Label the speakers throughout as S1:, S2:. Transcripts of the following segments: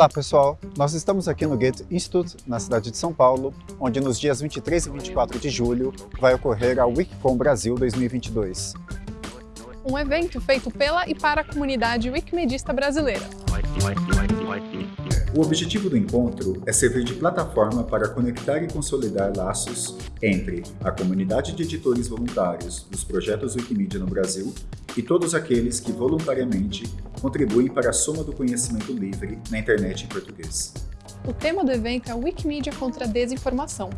S1: Olá pessoal, nós estamos aqui no Goethe Institute, na cidade de São Paulo, onde nos dias 23 e 24 de julho vai ocorrer a Wikicom Brasil 2022.
S2: Um evento feito pela e para a comunidade wikimedista brasileira.
S1: O objetivo do encontro é servir de plataforma para conectar e consolidar laços entre a comunidade de editores voluntários dos projetos Wikimedia no Brasil e todos aqueles que voluntariamente contribuem para a soma do conhecimento livre na internet em português.
S2: O tema do evento é Wikimedia contra a desinformação.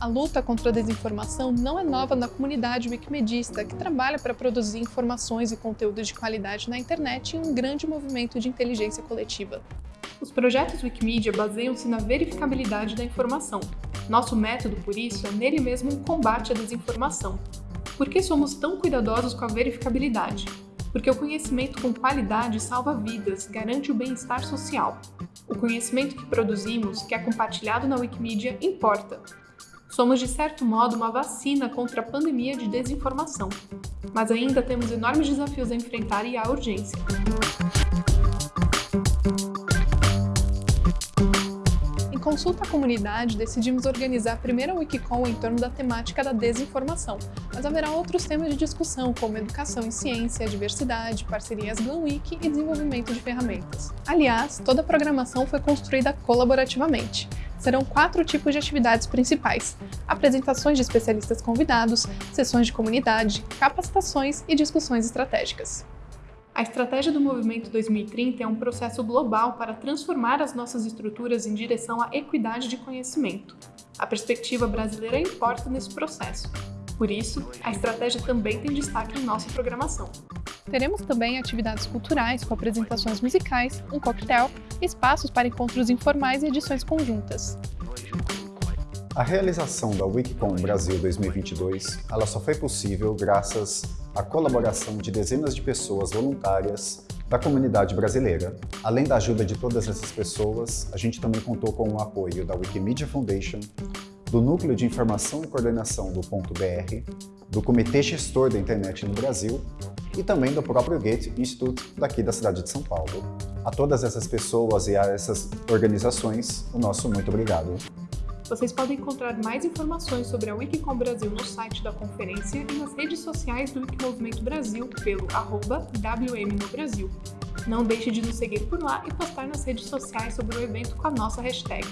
S2: A luta contra a desinformação não é nova na comunidade wikimedista, que trabalha para produzir informações e conteúdos de qualidade na internet em um grande movimento de inteligência coletiva. Os projetos Wikimedia baseiam-se na verificabilidade da informação. Nosso método, por isso, é nele mesmo um combate à desinformação. Por que somos tão cuidadosos com a verificabilidade? Porque o conhecimento com qualidade salva vidas, garante o bem-estar social. O conhecimento que produzimos, que é compartilhado na Wikimedia, importa. Somos, de certo modo, uma vacina contra a pandemia de desinformação. Mas ainda temos enormes desafios a enfrentar e há urgência. consulta à comunidade, decidimos organizar a primeira Wikicon em torno da temática da desinformação, mas haverá outros temas de discussão, como educação em ciência, diversidade, parcerias GlamWiki e desenvolvimento de ferramentas. Aliás, toda a programação foi construída colaborativamente. Serão quatro tipos de atividades principais. Apresentações de especialistas convidados, sessões de comunidade, capacitações e discussões estratégicas. A estratégia do Movimento 2030 é um processo global para transformar as nossas estruturas em direção à equidade de conhecimento. A perspectiva brasileira importa nesse processo. Por isso, a estratégia também tem destaque em nossa programação. Teremos também atividades culturais com apresentações musicais, um coquetel, espaços para encontros informais e edições conjuntas.
S1: A realização da Wikicom Brasil 2022 ela só foi possível graças à colaboração de dezenas de pessoas voluntárias da comunidade brasileira. Além da ajuda de todas essas pessoas, a gente também contou com o apoio da Wikimedia Foundation, do Núcleo de Informação e Coordenação do Ponto .br, do Comitê Gestor da Internet no Brasil e também do próprio Goethe Institute daqui da cidade de São Paulo. A todas essas pessoas e a essas organizações, o nosso muito obrigado.
S2: Vocês podem encontrar mais informações sobre a Wikicom Brasil no site da conferência e nas redes sociais do Wikimovimento Brasil pelo arroba Brasil. Não deixe de nos seguir por lá e postar nas redes sociais sobre o evento com a nossa hashtag.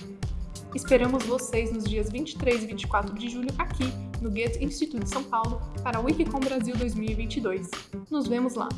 S2: Esperamos vocês nos dias 23 e 24 de julho aqui no Goethe Instituto de São Paulo para a Wikicom Brasil 2022. Nos vemos lá!